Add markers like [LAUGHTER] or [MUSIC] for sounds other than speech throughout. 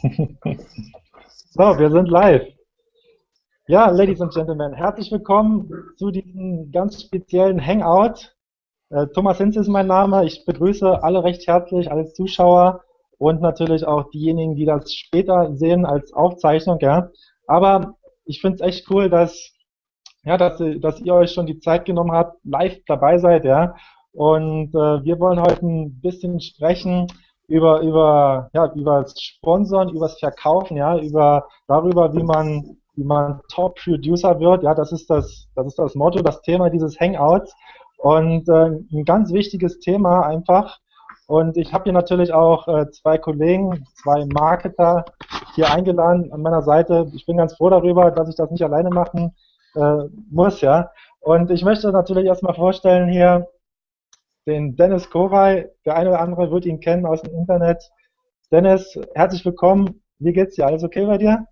[LAUGHS] so, wir sind live. Ja, Ladies and Gentlemen, herzlich willkommen zu diesem ganz speziellen Hangout. Äh, Thomas Hinz ist mein Name. Ich begrüße alle recht herzlich, alle Zuschauer und natürlich auch diejenigen, die das später sehen als Aufzeichnung. Ja. Aber ich finde es echt cool, dass, ja, dass, dass ihr euch schon die Zeit genommen habt, live dabei seid. Ja. Und äh, wir wollen heute ein bisschen sprechen über, über, ja, über das Sponsoren, über das Verkaufen, ja, über darüber, wie man, wie man Top-Producer wird. Ja, das ist das, das ist das Motto, das Thema dieses Hangouts. Und äh, ein ganz wichtiges Thema einfach. Und ich habe hier natürlich auch äh, zwei Kollegen, zwei Marketer hier eingeladen an meiner Seite. Ich bin ganz froh darüber, dass ich das nicht alleine machen äh, muss, ja. Und ich möchte natürlich erstmal vorstellen hier den Dennis Kowal. Der eine oder andere wird ihn kennen aus dem Internet. Dennis, herzlich willkommen. Wie geht's dir? Alles okay bei dir?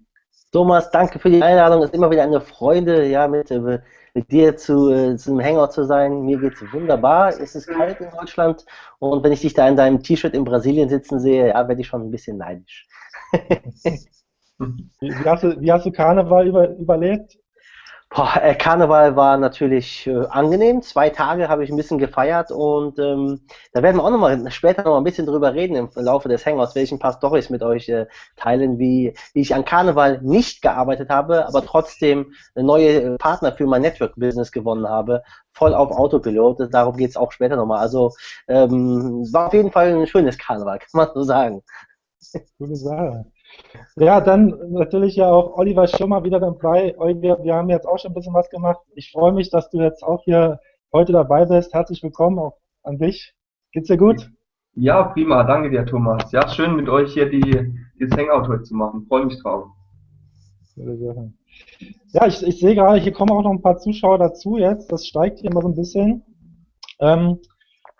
Thomas, danke für die Einladung. Es ist immer wieder eine Freude, ja, mit, äh, mit dir zu, äh, zum Hangout zu sein. Mir geht's wunderbar. Es ist kalt in Deutschland und wenn ich dich da in deinem T-Shirt in Brasilien sitzen sehe, ja, werde ich schon ein bisschen neidisch. [LAUGHS] wie, wie, hast du, wie hast du Karneval über, überlebt? Boah, äh, Karneval war natürlich äh, angenehm. Zwei Tage habe ich ein bisschen gefeiert und ähm, da werden wir auch noch mal später noch mal ein bisschen drüber reden im Laufe des Hangouts, welche ein paar Storys mit euch äh, teilen, wie, wie ich an Karneval nicht gearbeitet habe, aber trotzdem neue äh, Partner für mein Network-Business gewonnen habe, voll auf Autopilot. Darum geht es auch später nochmal. Also ähm, war auf jeden Fall ein schönes Karneval, kann man so sagen. Gute Sache. Ja, dann natürlich ja auch Oliver Schirmer wieder dabei. Oliver, wir haben jetzt auch schon ein bisschen was gemacht. Ich freue mich, dass du jetzt auch hier heute dabei bist. Herzlich willkommen auch an dich. Geht's dir gut? Ja, prima. Danke dir, Thomas. Ja, schön mit euch hier die, dieses Hangout heute zu machen. Freue mich drauf. Ja, ich, ich sehe gerade, hier kommen auch noch ein paar Zuschauer dazu jetzt. Das steigt hier mal so ein bisschen. Ähm,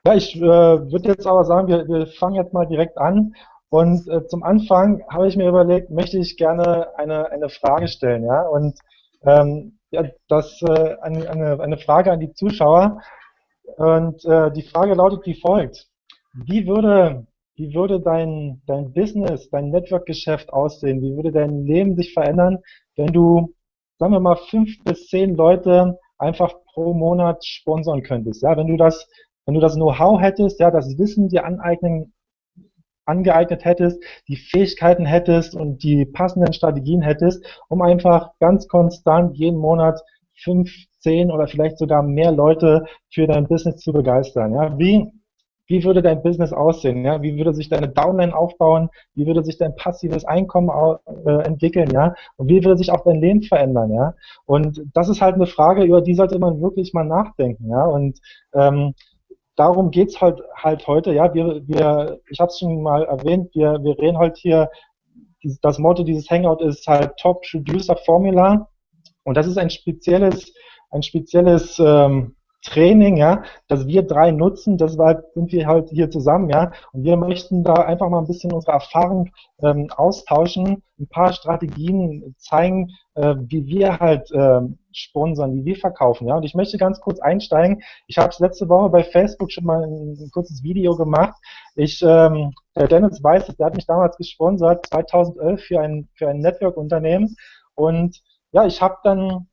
ja, ich äh, würde jetzt aber sagen, wir, wir fangen jetzt mal direkt an. Und äh, zum Anfang habe ich mir überlegt, möchte ich gerne eine, eine Frage stellen, ja. Und ähm, ja, das äh, eine, eine, Frage an die Zuschauer. Und äh, die Frage lautet wie folgt. Wie würde, wie würde dein, dein Business, dein Network-Geschäft aussehen? Wie würde dein Leben sich verändern, wenn du, sagen wir mal, fünf bis zehn Leute einfach pro Monat sponsern könntest? Ja, wenn du das, wenn du das Know-how hättest, ja, das Wissen dir aneignen angeeignet hättest, die Fähigkeiten hättest und die passenden Strategien hättest, um einfach ganz konstant jeden Monat fünf, zehn oder vielleicht sogar mehr Leute für dein Business zu begeistern. Ja? Wie, wie würde dein Business aussehen? Ja? Wie würde sich deine Downline aufbauen? Wie würde sich dein passives Einkommen äh, entwickeln? Ja? Und wie würde sich auch dein Leben verändern? Ja? Und das ist halt eine Frage, über die sollte man wirklich mal nachdenken. Ja? Und ähm, darum geht's halt, halt heute. Ja, wir, wir, ich habe es schon mal erwähnt, wir, wir reden halt hier, das Motto dieses Hangout ist halt Top Producer Formula. Und das ist ein spezielles, ein spezielles ähm, Training, ja, das wir drei nutzen, deshalb sind wir halt hier zusammen, ja, und wir möchten da einfach mal ein bisschen unsere Erfahrung ähm, austauschen, ein paar Strategien zeigen, äh, wie wir halt ähm, sponsern, wie wir verkaufen, ja, und ich möchte ganz kurz einsteigen. Ich habe es letzte Woche bei Facebook schon mal ein, ein kurzes Video gemacht. Ich, ähm, der Dennis weiß, der hat mich damals gesponsert, 2011 für ein für ein Network-Unternehmen und ja, ich habe dann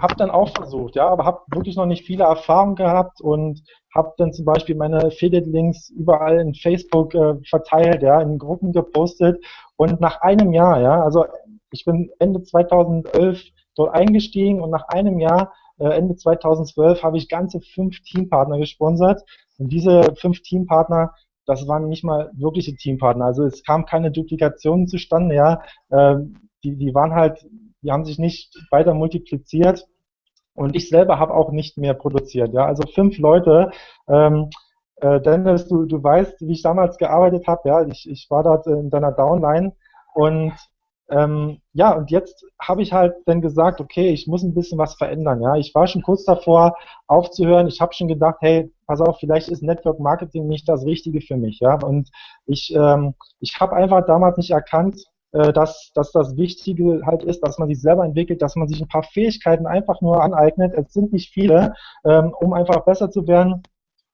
habe dann auch versucht, ja, aber habe wirklich noch nicht viele Erfahrungen gehabt und habe dann zum Beispiel meine Affiliate-Links überall in Facebook äh, verteilt, ja, in Gruppen gepostet und nach einem Jahr, ja, also ich bin Ende 2011 dort eingestiegen und nach einem Jahr, äh, Ende 2012, habe ich ganze fünf Teampartner gesponsert und diese fünf Teampartner das waren nicht mal wirkliche Teampartner. Also es kam keine Duplikation zustande, ja. Äh, die, die waren halt die haben sich nicht weiter multipliziert und ich selber habe auch nicht mehr produziert. Ja, also fünf Leute. Ähm, äh, Dennis, du, du weißt, wie ich damals gearbeitet habe. Ja, ich, ich war dort in deiner Downline und ähm, ja, und jetzt habe ich halt dann gesagt, okay, ich muss ein bisschen was verändern. Ja, ich war schon kurz davor aufzuhören. Ich habe schon gedacht, hey, pass auf, vielleicht ist Network Marketing nicht das Richtige für mich. Ja, und ich, ähm, ich habe einfach damals nicht erkannt, äh, dass, dass das Wichtige halt ist, dass man sich selber entwickelt, dass man sich ein paar Fähigkeiten einfach nur aneignet. Es sind nicht viele, ähm, um einfach besser zu werden.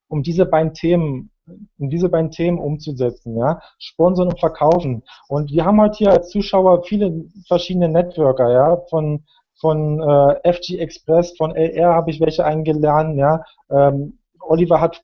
Um diese beiden Themen in diese beiden Themen umzusetzen, ja, sponsern und verkaufen. Und wir haben halt hier als Zuschauer viele verschiedene Networker, ja, von von äh, FG Express, von LR habe ich welche eingeladen, ja. Ähm, Oliver hat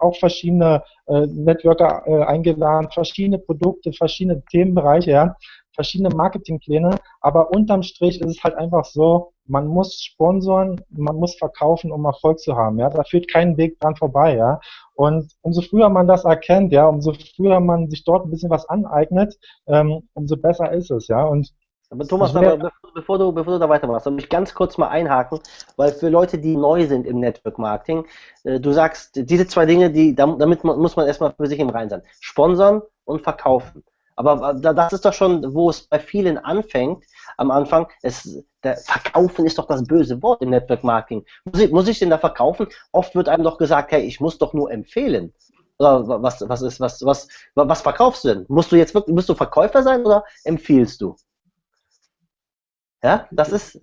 auch verschiedene äh, Networker äh, eingeladen, verschiedene Produkte, verschiedene Themenbereiche, ja, verschiedene Marketingpläne, aber unterm Strich ist es halt einfach so, man muss sponsoren, man muss verkaufen, um Erfolg zu haben, ja, da führt kein Weg dran vorbei, ja, und umso früher man das erkennt, ja, umso früher man sich dort ein bisschen was aneignet, ähm, umso besser ist es, ja, und aber Thomas, aber bevor, du, bevor du da weitermachst, soll ich ganz kurz mal einhaken, weil für Leute, die neu sind im Network Marketing, äh, du sagst, diese zwei Dinge, die, damit muss man erstmal für sich im Rein sein. Sponsern und verkaufen. Aber das ist doch schon, wo es bei vielen anfängt, am Anfang, es, Verkaufen ist doch das böse Wort im Network Marketing. Muss ich, muss ich denn da verkaufen? Oft wird einem doch gesagt, hey, ich muss doch nur empfehlen. Oder was, was ist, was, was, was verkaufst du denn? Musst du jetzt wirklich, musst du Verkäufer sein oder empfiehlst du? Ja, das ist,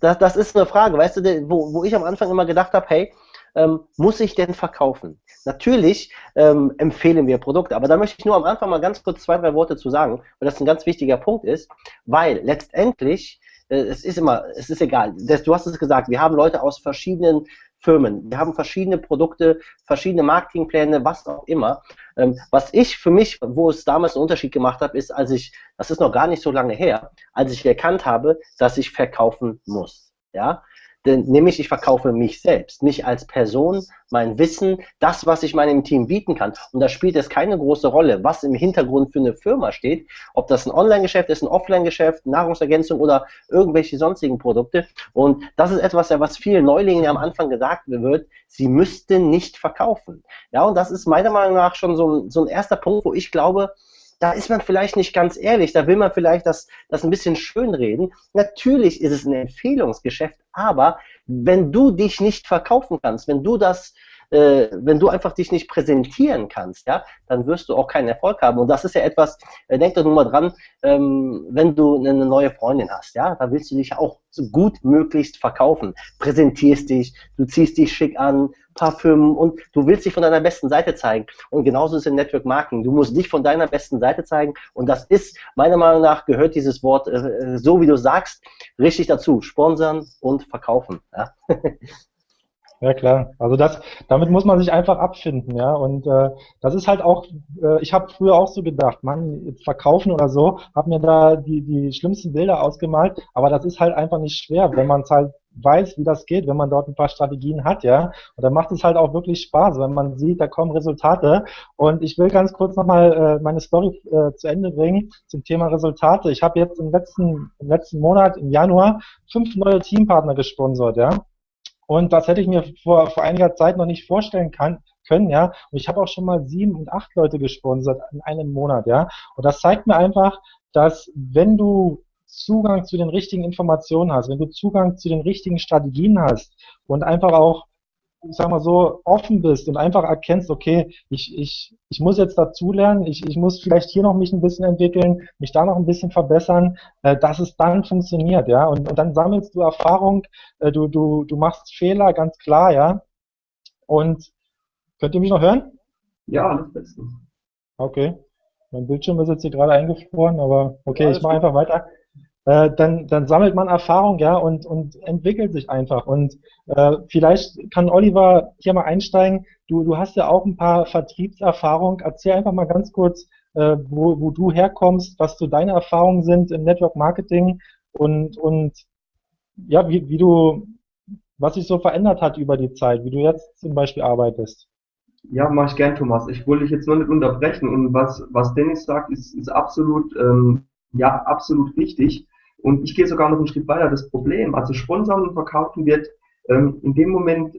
das, das ist eine Frage, weißt du, wo, wo ich am Anfang immer gedacht habe, hey, ähm, muss ich denn verkaufen? Natürlich ähm, empfehlen wir Produkte, aber da möchte ich nur am Anfang mal ganz kurz zwei, drei Worte zu sagen, weil das ein ganz wichtiger Punkt ist, weil letztendlich, äh, es ist immer, es ist egal, das, du hast es gesagt, wir haben Leute aus verschiedenen Firmen. Wir haben verschiedene Produkte, verschiedene Marketingpläne, was auch immer. Ähm, was ich für mich, wo es damals einen Unterschied gemacht habe, ist, als ich, das ist noch gar nicht so lange her, als ich erkannt habe, dass ich verkaufen muss. Ja, denn, nämlich ich verkaufe mich selbst, mich als Person, mein Wissen, das, was ich meinem Team bieten kann. Und da spielt es keine große Rolle, was im Hintergrund für eine Firma steht, ob das ein Online-Geschäft ist, ein Offline-Geschäft, Nahrungsergänzung oder irgendwelche sonstigen Produkte. Und das ist etwas, was vielen Neulingen am Anfang gesagt wird, sie müssten nicht verkaufen. Ja, und das ist meiner Meinung nach schon so ein, so ein erster Punkt, wo ich glaube, da ist man vielleicht nicht ganz ehrlich, da will man vielleicht das, das ein bisschen schönreden. Natürlich ist es ein Empfehlungsgeschäft, aber wenn du dich nicht verkaufen kannst, wenn du das äh, wenn du einfach dich nicht präsentieren kannst, ja, dann wirst du auch keinen Erfolg haben. Und das ist ja etwas, äh, denk doch nur mal dran, ähm, wenn du eine neue Freundin hast, ja, da willst du dich auch so gut möglichst verkaufen. Präsentierst dich, du ziehst dich schick an, Parfüm und du willst dich von deiner besten Seite zeigen. Und genauso ist es im Network Marketing. Du musst dich von deiner besten Seite zeigen. Und das ist, meiner Meinung nach, gehört dieses Wort, äh, so wie du sagst, richtig dazu. Sponsern und verkaufen. Ja? [LAUGHS] Ja klar, also das, damit muss man sich einfach abfinden, ja. Und äh, das ist halt auch, äh, ich habe früher auch so gedacht, man verkaufen oder so, habe mir da die die schlimmsten Bilder ausgemalt, aber das ist halt einfach nicht schwer, wenn man es halt weiß, wie das geht, wenn man dort ein paar Strategien hat, ja. Und dann macht es halt auch wirklich Spaß, wenn man sieht, da kommen Resultate. Und ich will ganz kurz nochmal äh, meine Story äh, zu Ende bringen zum Thema Resultate. Ich habe jetzt im letzten, im letzten Monat, im Januar, fünf neue Teampartner gesponsert, ja. Und das hätte ich mir vor, vor einiger Zeit noch nicht vorstellen kann, können, ja. Und ich habe auch schon mal sieben und acht Leute gesponsert in einem Monat, ja. Und das zeigt mir einfach, dass wenn du Zugang zu den richtigen Informationen hast, wenn du Zugang zu den richtigen Strategien hast und einfach auch ich sag mal so, offen bist und einfach erkennst, okay, ich, ich, ich muss jetzt dazulernen, ich, ich muss vielleicht hier noch mich ein bisschen entwickeln, mich da noch ein bisschen verbessern, äh, dass es dann funktioniert, ja. Und, und dann sammelst du Erfahrung, äh, du, du, du machst Fehler, ganz klar, ja. Und könnt ihr mich noch hören? Ja, alles bestens. Okay. Mein Bildschirm ist jetzt hier gerade eingefroren, aber okay, ja, ich mache einfach weiter äh, dann, dann sammelt man Erfahrung, ja, und, und entwickelt sich einfach. Und äh, vielleicht kann Oliver hier mal einsteigen. Du, du hast ja auch ein paar Vertriebserfahrung. Erzähl einfach mal ganz kurz, äh, wo, wo du herkommst, was so deine Erfahrungen sind im Network Marketing und, und ja, wie, wie du, was sich so verändert hat über die Zeit, wie du jetzt zum Beispiel arbeitest. Ja, mache ich gern, Thomas. Ich wollte dich jetzt nur nicht unterbrechen und was, was Dennis sagt, ist, ist absolut, ähm, ja, absolut richtig. Und ich gehe sogar noch einen Schritt weiter. Das Problem, also sponsern und verkaufen wird ähm, in dem Moment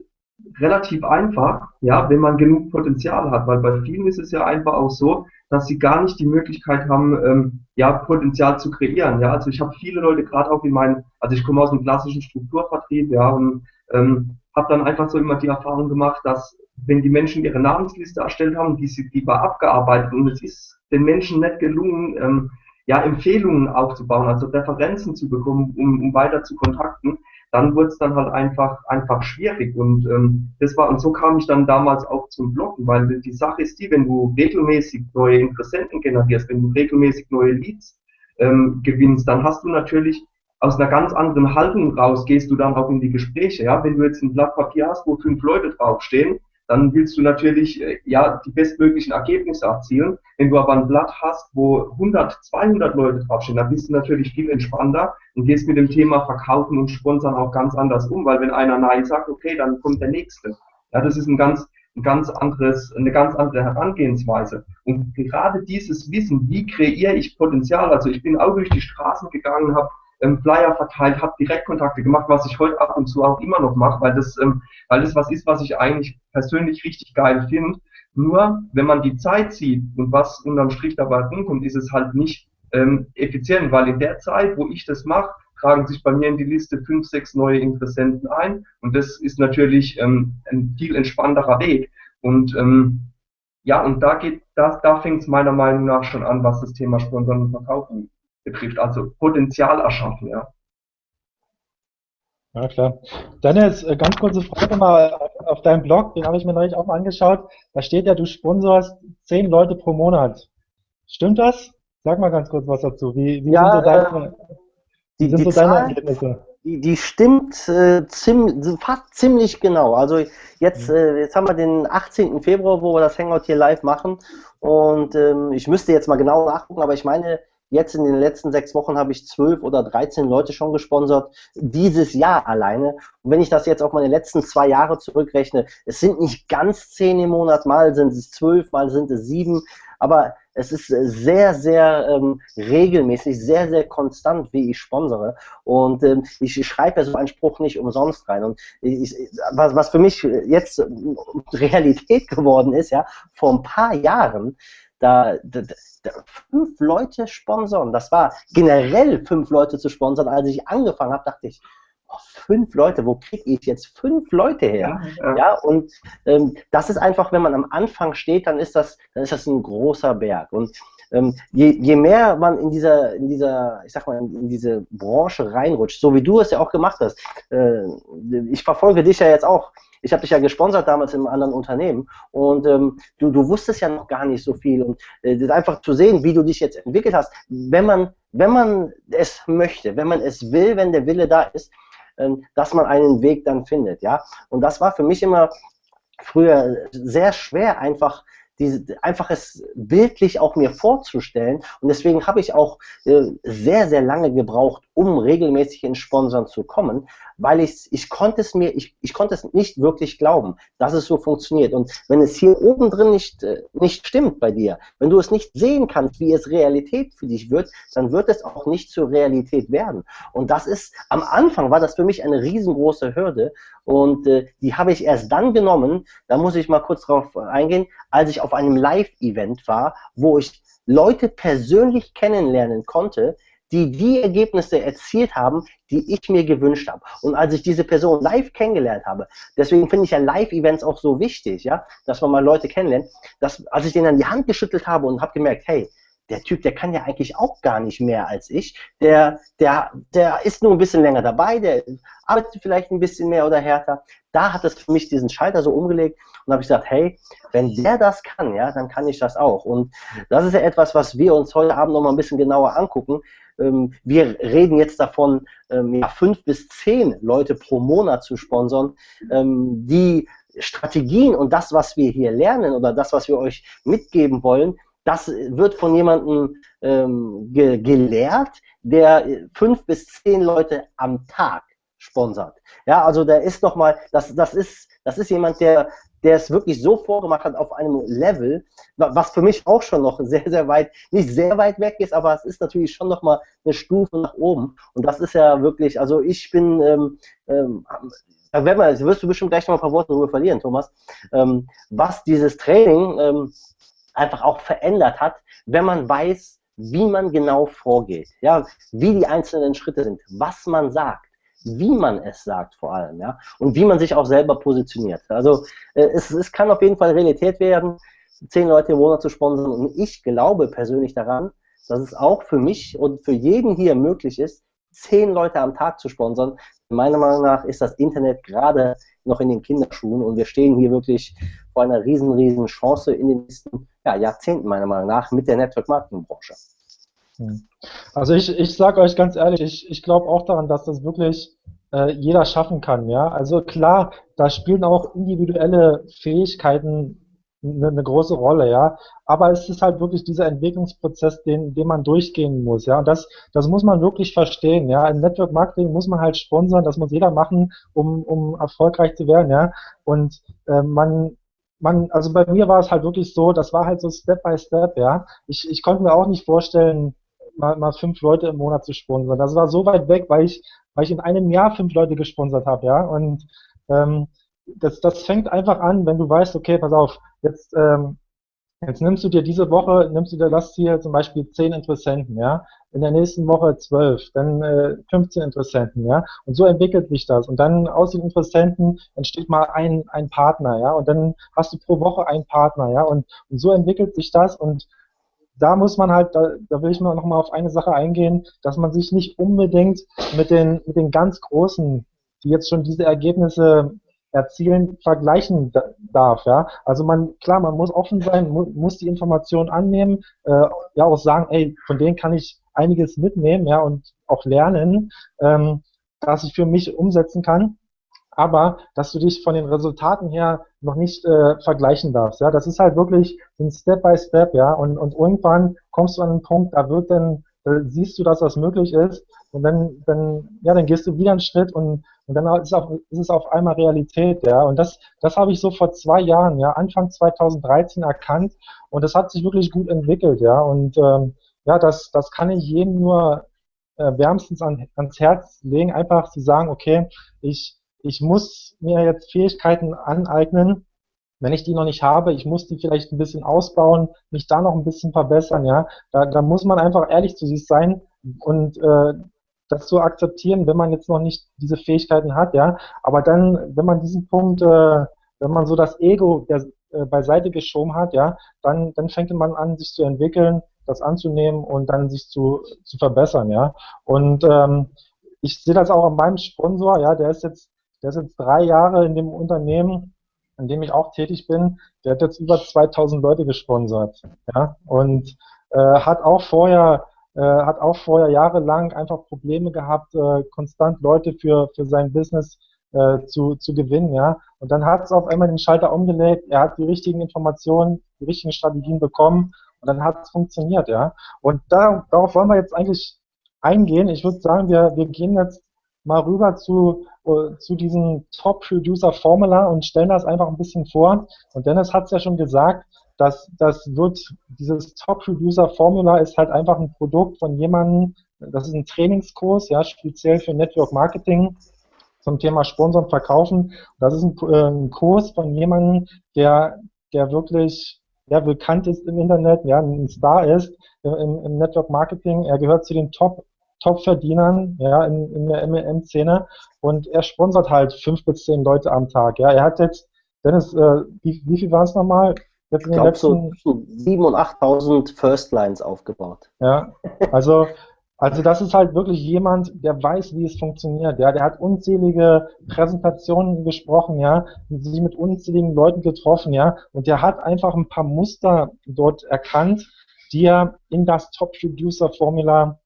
relativ einfach, ja, wenn man genug Potenzial hat, weil bei vielen ist es ja einfach auch so, dass sie gar nicht die Möglichkeit haben, ähm, ja, Potenzial zu kreieren. Ja, also ich habe viele Leute gerade auch in meinen, also ich komme aus einem klassischen Strukturvertrieb, ja, und ähm, habe dann einfach so immer die Erfahrung gemacht, dass wenn die Menschen ihre Namensliste erstellt haben, die, sie, die war abgearbeitet und es ist den Menschen nicht gelungen, ähm, ja, Empfehlungen aufzubauen, also Referenzen zu bekommen, um, um weiter zu kontakten, dann wurde es dann halt einfach, einfach schwierig. Und ähm, das war, und so kam ich dann damals auch zum Bloggen, weil die Sache ist die, wenn du regelmäßig neue Interessenten generierst, wenn du regelmäßig neue Leads ähm, gewinnst, dann hast du natürlich aus einer ganz anderen Haltung raus, gehst du dann auch in die Gespräche. Ja, wenn du jetzt ein Blatt Papier hast, wo fünf Leute draufstehen, dann willst du natürlich äh, ja die bestmöglichen Ergebnisse erzielen. Wenn du aber ein Blatt hast, wo 100, 200 Leute draufstehen, dann bist du natürlich viel entspannter und gehst mit dem Thema Verkaufen und Sponsern auch ganz anders um, weil wenn einer Nein sagt, okay, dann kommt der Nächste. Ja, das ist ein ganz, ein ganz anderes, eine ganz andere Herangehensweise. Und gerade dieses Wissen, wie kreiere ich Potenzial, also ich bin auch durch die Straßen gegangen, habe ähm, Flyer verteilt, habe Direktkontakte gemacht, was ich heute ab und zu auch immer noch mache, weil das, ähm, weil das was ist, was ich eigentlich persönlich richtig geil finde. Nur wenn man die Zeit sieht und was unterm Strich dabei rumkommt, ist es halt nicht ähm, effizient, weil in der Zeit, wo ich das mache, tragen sich bei mir in die Liste fünf, sechs neue Interessenten ein und das ist natürlich ähm, ein viel entspannterer Weg. Und ähm, ja, und da geht, da, da fängt es meiner Meinung nach schon an, was das Thema Sponsoren und Verkaufen betrifft, also Potenzial erschaffen, ja. Ja, klar. Dennis, äh, ganz kurze Frage mal auf deinem Blog, den habe ich mir neulich auch mal angeschaut. Da steht ja, du sponsorst zehn Leute pro Monat. Stimmt das? Sag mal ganz kurz was dazu. Wie, wie ja, sind so deine, äh, die, sind die so Zahl, deine Ergebnisse? Die, die stimmt äh, zim, fast ziemlich genau. Also jetzt, mhm. äh, jetzt haben wir den 18. Februar, wo wir das Hangout hier live machen. Und ähm, ich müsste jetzt mal genau nachgucken, aber ich meine, Jetzt in den letzten sechs Wochen habe ich zwölf oder dreizehn Leute schon gesponsert, dieses Jahr alleine. Und wenn ich das jetzt auf meine letzten zwei Jahre zurückrechne, es sind nicht ganz zehn im Monat, mal sind es zwölf, mal sind es sieben, aber es ist sehr, sehr ähm, regelmäßig, sehr, sehr konstant, wie ich sponsere. Und ähm, ich schreibe ja so einen Spruch nicht umsonst rein. Und ich, was, was für mich jetzt Realität geworden ist, ja, vor ein paar Jahren, da, da, da, fünf Leute sponsern. Das war generell fünf Leute zu sponsern. Als ich angefangen habe, dachte ich, oh, fünf Leute, wo kriege ich jetzt fünf Leute her? Ja, ja. ja und ähm, das ist einfach, wenn man am Anfang steht, dann ist das, dann ist das ein großer Berg. Und ähm, je, je mehr man in dieser, in dieser, ich sag mal, in diese Branche reinrutscht, so wie du es ja auch gemacht hast, äh, ich verfolge dich ja jetzt auch ich habe dich ja gesponsert damals im anderen Unternehmen und ähm, du, du wusstest ja noch gar nicht so viel und äh, einfach zu sehen, wie du dich jetzt entwickelt hast, wenn man, wenn man es möchte, wenn man es will, wenn der Wille da ist, ähm, dass man einen Weg dann findet, ja. Und das war für mich immer früher sehr schwer, einfach diese, einfach es bildlich auch mir vorzustellen. Und deswegen habe ich auch äh, sehr, sehr lange gebraucht, um regelmäßig in Sponsoren zu kommen, weil ich, ich konnte es mir, ich, ich konnte es nicht wirklich glauben, dass es so funktioniert. Und wenn es hier oben drin nicht, äh, nicht stimmt bei dir, wenn du es nicht sehen kannst, wie es Realität für dich wird, dann wird es auch nicht zur Realität werden. Und das ist, am Anfang war das für mich eine riesengroße Hürde und äh, die habe ich erst dann genommen, da muss ich mal kurz drauf eingehen, als ich auf einem Live-Event war, wo ich Leute persönlich kennenlernen konnte, die die Ergebnisse erzielt haben, die ich mir gewünscht habe. Und als ich diese Person live kennengelernt habe, deswegen finde ich ja Live-Events auch so wichtig, ja, dass man mal Leute kennenlernt, dass, als ich denen an die Hand geschüttelt habe und habe gemerkt, hey, der Typ, der kann ja eigentlich auch gar nicht mehr als ich. Der, der, der ist nur ein bisschen länger dabei, der arbeitet vielleicht ein bisschen mehr oder härter. Da hat es für mich diesen Schalter so umgelegt und habe ich gesagt, hey, wenn der das kann, ja, dann kann ich das auch. Und das ist ja etwas, was wir uns heute Abend noch mal ein bisschen genauer angucken. Ähm, wir reden jetzt davon, ähm, ja, fünf bis zehn Leute pro Monat zu sponsern, ähm, die Strategien und das, was wir hier lernen oder das, was wir euch mitgeben wollen, das wird von jemandem ähm, ge gelehrt, der fünf bis zehn Leute am Tag sponsert. Ja, also der ist nochmal, das, das ist, das ist jemand, der, der es wirklich so vorgemacht hat auf einem Level, was für mich auch schon noch [LAUGHS] sehr, sehr weit, nicht sehr weit weg ist, aber es ist natürlich schon nochmal eine Stufe nach oben. Und das ist ja wirklich, also ich bin, ähm, ähm, da wirst du bestimmt gleich noch ein paar Worte darüber verlieren, Thomas, ähm, was dieses Training ähm, einfach auch verändert hat, wenn man weiß, wie man genau vorgeht, ja, wie die einzelnen Schritte sind, was man sagt, wie man es sagt vor allem, ja, und wie man sich auch selber positioniert. Also äh, es, es kann auf jeden Fall Realität werden, zehn Leute im Monat zu sponsern und ich glaube persönlich daran, dass es auch für mich und für jeden hier möglich ist, zehn Leute am Tag zu sponsern. Meiner Meinung nach ist das Internet gerade noch in den Kinderschuhen und wir stehen hier wirklich vor einer riesen, riesen Chance in den nächsten ja, Jahrzehnten, meiner Meinung nach, mit der Network-Marketing-Branche. Hm. Also ich, ich sage euch ganz ehrlich, ich, ich glaube auch daran, dass das wirklich äh, jeder schaffen kann. Ja, also klar, da spielen auch individuelle Fähigkeiten eine, große Rolle, ja. Aber es ist halt wirklich dieser Entwicklungsprozess, den, den man durchgehen muss, ja. Und das, das muss man wirklich verstehen, ja. Im Network Marketing muss man halt sponsern, das muss jeder machen, um, um erfolgreich zu werden, ja. Und äh, man, man, also bei mir war es halt wirklich so, das war halt so Step by Step, ja. Ich, ich konnte mir auch nicht vorstellen, mal, mal fünf Leute im Monat zu sponsern. Das war so weit weg, weil ich, weil ich in einem Jahr fünf Leute gesponsert habe, ja. Und ähm, das, das fängt einfach an, wenn du weißt, okay, pass auf, jetzt, ähm, jetzt nimmst du dir diese Woche, nimmst du dir das hier zum Beispiel zehn Interessenten, ja, in der nächsten Woche zwölf, dann äh, 15 Interessenten, ja, und so entwickelt sich das. Und dann aus den Interessenten entsteht mal ein, ein Partner, ja, und dann hast du pro Woche einen Partner, ja, und, und so entwickelt sich das. Und da muss man halt, da, da will ich mal nochmal auf eine Sache eingehen, dass man sich nicht unbedingt mit den, mit den ganz Großen, die jetzt schon diese Ergebnisse erzielen, vergleichen darf. Ja? Also man, klar, man muss offen sein, mu muss die Informationen annehmen, äh, ja auch sagen, ey, von denen kann ich einiges mitnehmen, ja, und auch lernen, ähm, dass ich für mich umsetzen kann. Aber dass du dich von den Resultaten her noch nicht äh, vergleichen darfst. Ja, das ist halt wirklich ein Step by Step, ja, und, und irgendwann kommst du an einen Punkt, da wird dann, da siehst du, dass das möglich ist, und dann, dann, ja, dann gehst du wieder einen Schritt und und dann ist, auch, ist es auf einmal Realität, ja. Und das, das habe ich so vor zwei Jahren, ja, Anfang 2013 erkannt und das hat sich wirklich gut entwickelt, ja. Und ähm, ja, das, das kann ich jedem nur äh, wärmstens an, ans Herz legen, einfach zu sagen, okay, ich, ich muss mir jetzt Fähigkeiten aneignen, wenn ich die noch nicht habe, ich muss die vielleicht ein bisschen ausbauen, mich da noch ein bisschen verbessern, ja. Da, da muss man einfach ehrlich zu sich sein und äh, das zu akzeptieren, wenn man jetzt noch nicht diese Fähigkeiten hat, ja. Aber dann, wenn man diesen Punkt, äh, wenn man so das Ego der, äh, beiseite geschoben hat, ja, dann, dann fängt man an, sich zu entwickeln, das anzunehmen und dann sich zu, zu verbessern, ja. Und ähm, ich sehe das auch an meinem Sponsor, ja, der ist jetzt, der ist jetzt drei Jahre in dem Unternehmen, in dem ich auch tätig bin, der hat jetzt über 2000 Leute gesponsert, ja, und äh, hat auch vorher äh, hat auch vorher jahrelang einfach Probleme gehabt, äh, konstant Leute für, für sein Business äh, zu, zu gewinnen, ja. Und dann hat es auf einmal den Schalter umgelegt, er hat die richtigen Informationen, die richtigen Strategien bekommen und dann hat es funktioniert, ja. Und da, darauf wollen wir jetzt eigentlich eingehen. Ich würde sagen, wir, wir gehen jetzt mal rüber zu, zu diesem Top Producer Formula und stellen das einfach ein bisschen vor. Und Dennis hat es ja schon gesagt, das, das wird, dieses Top-Producer-Formula ist halt einfach ein Produkt von jemandem, das ist ein Trainingskurs, ja, speziell für Network Marketing zum Thema Sponsoren verkaufen. Das ist ein, äh, ein Kurs von jemandem, der, der wirklich ja, bekannt ist im Internet, ja, ein Star ist im, im Network Marketing. Er gehört zu den Top Top-Verdienern ja, in, in der MLM-Szene und er sponsert halt fünf bis zehn Leute am Tag. Ja, er hat jetzt, Dennis, äh, wie, wie viel waren es nochmal? Jetzt in ich glaube, so, so 7.000 und 8.000 First Lines aufgebaut. Ja, also, also das ist halt wirklich jemand, der weiß, wie es funktioniert. Ja, der hat unzählige Präsentationen gesprochen, ja, sich mit unzähligen Leuten getroffen, ja, und der hat einfach ein paar Muster dort erkannt, die er in das Top Producer Formula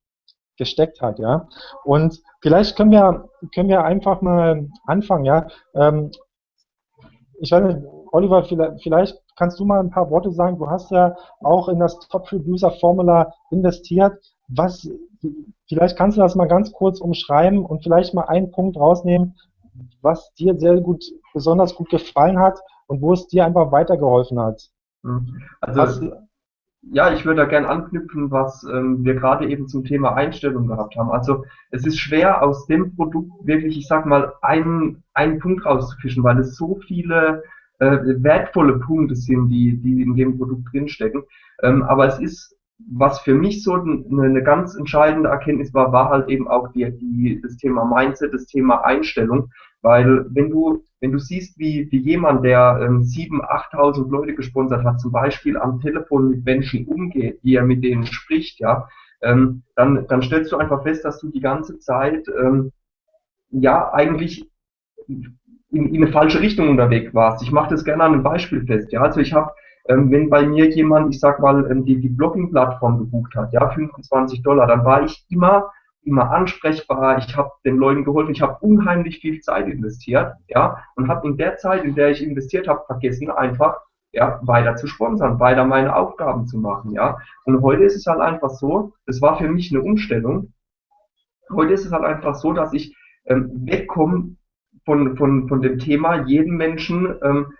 gesteckt hat, ja. Und vielleicht können wir, können wir einfach mal anfangen, ja. Ähm, ich weiß nicht, Oliver, vielleicht, vielleicht kannst du mal ein paar Worte sagen? Du hast ja auch in das Top Producer Formula investiert. Was, vielleicht kannst du das mal ganz kurz umschreiben und vielleicht mal einen Punkt rausnehmen, was dir sehr gut, besonders gut gefallen hat und wo es dir einfach weitergeholfen hat. Mhm. Also, was, ja, ich würde da gerne anknüpfen, was ähm, wir gerade eben zum Thema Einstellung gehabt haben. Also es ist schwer aus dem Produkt wirklich, ich sag mal, einen, einen Punkt rauszufischen, weil es so viele äh, wertvolle Punkte sind, die, die in dem Produkt drinstecken. Ähm, aber es ist, was für mich so eine, eine ganz entscheidende Erkenntnis war, war halt eben auch die, die, das Thema Mindset, das Thema Einstellung. Weil wenn du, wenn du siehst, wie, wie jemand, der ähm, 7.000, 8.000 Leute gesponsert hat, zum Beispiel am Telefon mit Menschen umgeht, wie er mit denen spricht, ja, ähm, dann, dann stellst du einfach fest, dass du die ganze Zeit ähm, ja eigentlich in, in eine falsche Richtung unterwegs warst. Ich mache das gerne an einem Beispiel fest. Ja, also ich habe ähm, wenn bei mir jemand, ich sag mal, ähm, die, die Blogging-Plattform gebucht hat, ja, 25 Dollar, dann war ich immer immer ansprechbar, ich habe den Leuten geholfen, ich habe unheimlich viel Zeit investiert, ja, und habe in der Zeit, in der ich investiert habe, vergessen einfach, ja, weiter zu sponsern, weiter meine Aufgaben zu machen, ja. Und heute ist es halt einfach so, das war für mich eine Umstellung. Heute ist es halt einfach so, dass ich ähm, wegkomme von, von, von dem Thema, jeden Menschen ähm,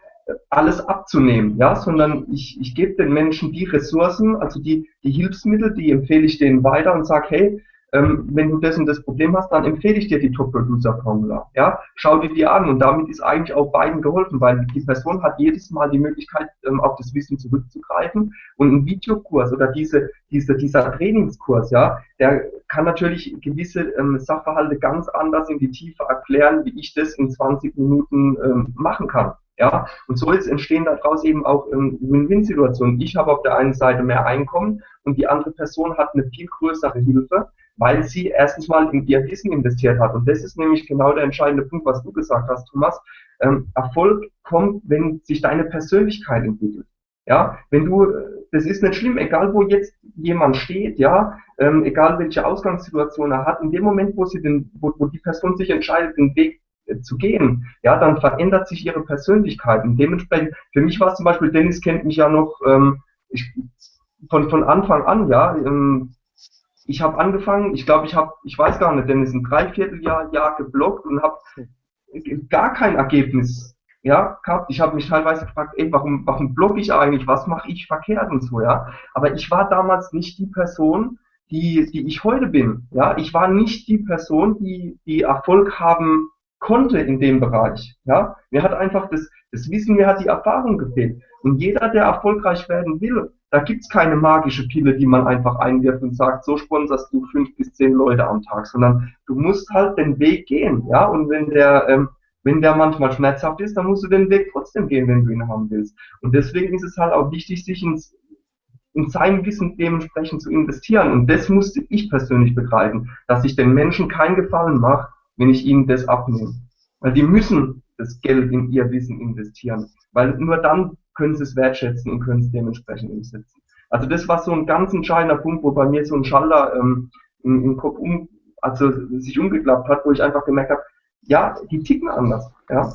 alles abzunehmen, ja, sondern ich, ich gebe den Menschen die Ressourcen, also die, die Hilfsmittel, die empfehle ich denen weiter und sage, hey, ähm, wenn du und das Problem hast, dann empfehle ich dir die Top-Producer-Formula. Ja? Schau dir die an und damit ist eigentlich auch beiden geholfen, weil die Person hat jedes Mal die Möglichkeit, ähm, auf das Wissen zurückzugreifen und ein Videokurs oder diese, diese, dieser Trainingskurs, ja, der kann natürlich gewisse ähm, Sachverhalte ganz anders in die Tiefe erklären, wie ich das in 20 Minuten ähm, machen kann. Ja, und so ist entstehen daraus eben auch ähm, Win-Win-Situationen. Ich habe auf der einen Seite mehr Einkommen und die andere Person hat eine viel größere Hilfe weil sie erstens mal in ihr Wissen investiert hat. Und das ist nämlich genau der entscheidende Punkt, was du gesagt hast, Thomas. Ähm, Erfolg kommt, wenn sich deine Persönlichkeit entwickelt. Ja, wenn du, das ist nicht schlimm, egal wo jetzt jemand steht, ja, ähm, egal welche Ausgangssituation er hat, in dem Moment, wo sie den, wo, wo die Person sich entscheidet, den Weg äh, zu gehen, ja, dann verändert sich ihre Persönlichkeit. Und dementsprechend, für mich war es zum Beispiel, Dennis kennt mich ja noch ähm, ich, von, von Anfang an, ja, ähm, ich habe angefangen, ich glaube, ich habe, ich weiß gar nicht, denn es ist ein Dreivierteljahr Jahr geblockt und habe gar kein Ergebnis ja, gehabt. Ich habe mich teilweise gefragt, ey, warum, warum blogge ich eigentlich, was mache ich verkehrt und so, ja. Aber ich war damals nicht die Person, die, die ich heute bin. Ja, ich war nicht die Person, die, die Erfolg haben konnte in dem Bereich. Ja, mir hat einfach das, das Wissen, mir hat die Erfahrung gefehlt. Und jeder, der erfolgreich werden will, da gibt's keine magische Pille, die man einfach einwirft und sagt, so sponserst du fünf bis zehn Leute am Tag, sondern du musst halt den Weg gehen, ja. Und wenn der, ähm, wenn der manchmal schmerzhaft ist, dann musst du den Weg trotzdem gehen, wenn du ihn haben willst. Und deswegen ist es halt auch wichtig, sich ins, in sein Wissen dementsprechend zu investieren. Und das musste ich persönlich begreifen, dass ich den Menschen keinen Gefallen mache, wenn ich ihnen das abnehme. Weil die müssen das Geld in ihr Wissen investieren. Weil nur dann können sie es wertschätzen und können es dementsprechend umsetzen. Also das war so ein ganz entscheidender Punkt, wo bei mir so ein Schalter ähm, im, Kopf um, also sich umgeklappt hat, wo ich einfach gemerkt habe, ja, die ticken anders. Ja.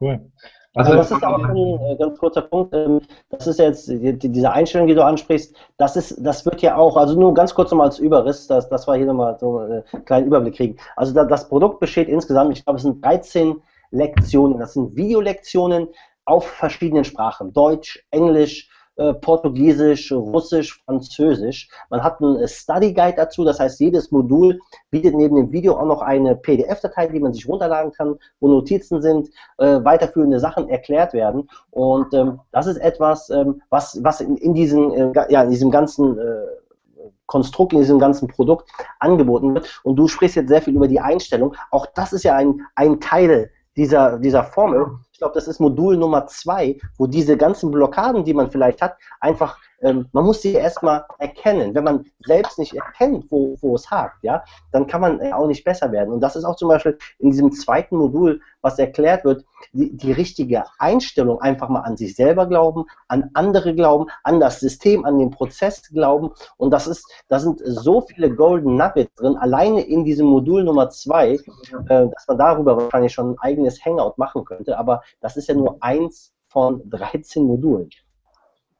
Cool. Also, das ist auch ein äh, ganz kurzer Punkt. Ähm, das ist jetzt die, diese Einstellung, die du ansprichst. Das ist, das wird ja auch, also nur ganz kurz nochmal als Überriss, dass, dass wir hier nochmal so einen kleinen Überblick kriegen. Also das Produkt besteht insgesamt, ich glaube, es sind 13 Lektionen. Das sind Videolektionen auf verschiedenen Sprachen. Deutsch, Englisch, äh, Portugiesisch, Russisch, Französisch. Man hat einen Study Guide dazu, das heißt, jedes Modul bietet neben dem Video auch noch eine PDF-Datei, die man sich runterladen kann, wo Notizen sind, äh, weiterführende Sachen erklärt werden. Und ähm, das ist etwas, ähm, was, was in, in, diesen, äh, ja, in diesem ganzen äh, Konstrukt, in diesem ganzen Produkt angeboten wird. Und du sprichst jetzt sehr viel über die Einstellung. Auch das ist ja ein, ein Teil dieser, dieser Formel. Ich glaube, das ist Modul Nummer zwei, wo diese ganzen Blockaden, die man vielleicht hat, einfach ähm, man muss sie erstmal erkennen. Wenn man selbst nicht erkennt, wo, wo es hakt, ja, dann kann man auch nicht besser werden. Und das ist auch zum Beispiel in diesem zweiten Modul, was erklärt wird, die, die richtige Einstellung, einfach mal an sich selber glauben, an andere glauben, an das System, an den Prozess glauben. Und das ist, da sind so viele Golden Nuggets drin, alleine in diesem Modul Nummer zwei, äh, dass man darüber wahrscheinlich schon ein eigenes Hangout machen könnte. Aber das ist ja nur eins von 13 Modulen.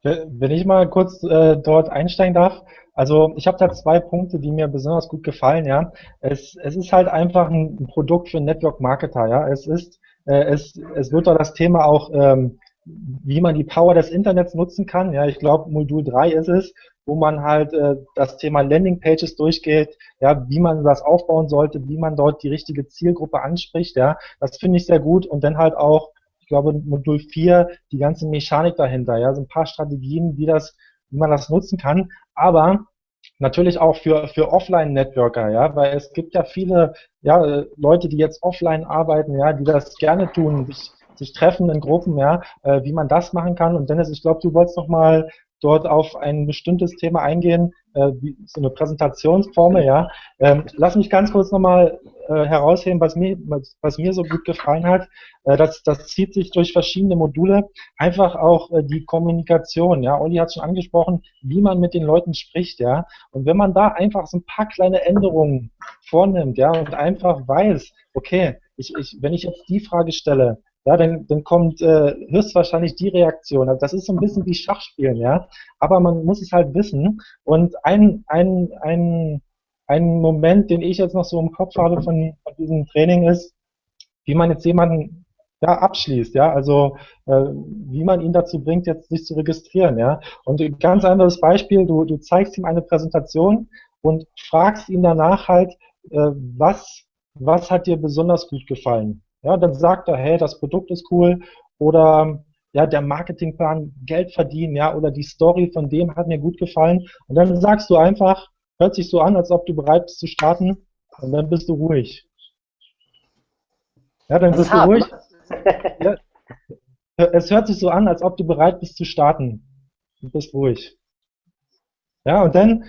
Wenn ich mal kurz äh, dort einsteigen darf, also ich habe da zwei Punkte, die mir besonders gut gefallen, ja. Es, es ist halt einfach ein Produkt für Network Marketer, ja. Es ist, äh, es, es wird da das Thema auch, ähm, wie man die Power des Internets nutzen kann. Ja, ich glaube, Modul 3 ist es, wo man halt äh, das Thema Landing Pages durchgeht, ja, wie man das aufbauen sollte, wie man dort die richtige Zielgruppe anspricht, ja. Das finde ich sehr gut und dann halt auch ich glaube, Modul 4, die ganze Mechanik dahinter, ja, so ein paar Strategien, wie das, wie man das nutzen kann, aber natürlich auch für, für Offline-Networker, ja, weil es gibt ja viele, ja, Leute, die jetzt offline arbeiten, ja, die das gerne tun, sich, sich treffen in Gruppen, ja, äh, wie man das machen kann. Und Dennis, ich glaube, du wolltest noch mal dort auf ein bestimmtes Thema eingehen, äh, wie so eine Präsentationsformel, ja. Ähm, lass mich ganz kurz nochmal äh, herausheben, was mir, was, mir so gut gefallen hat. Äh, das, das zieht sich durch verschiedene Module. Einfach auch äh, die Kommunikation, ja. Olli hat schon angesprochen, wie man mit den Leuten spricht, ja. Und wenn man da einfach so ein paar kleine Änderungen vornimmt, ja, und einfach weiß, okay, ich, ich, wenn ich jetzt die Frage stelle, ja, dann, dann kommt äh, höchstwahrscheinlich die Reaktion. Also das ist so ein bisschen wie Schachspielen, ja. Aber man muss es halt wissen. Und ein, ein, ein, ein Moment, den ich jetzt noch so im Kopf habe von, von diesem Training ist, wie man jetzt jemanden ja, abschließt, ja, also äh, wie man ihn dazu bringt, jetzt sich zu registrieren, ja. Und ein ganz anderes Beispiel, du, du zeigst ihm eine Präsentation und fragst ihn danach halt, äh, was, was hat dir besonders gut gefallen? Ja, dann sagt er, hey, das Produkt ist cool oder ja, der Marketingplan, Geld verdienen, ja, oder die Story von dem hat mir gut gefallen. Und dann sagst du einfach, hört sich so an, als ob du bereit bist zu starten und dann bist du ruhig. Ja, dann das bist du ruhig. [LAUGHS] [LAUGHS] Ja, es hört sich so an, als ob du bereit bist zu starten. Du bist ruhig. Ja, und dann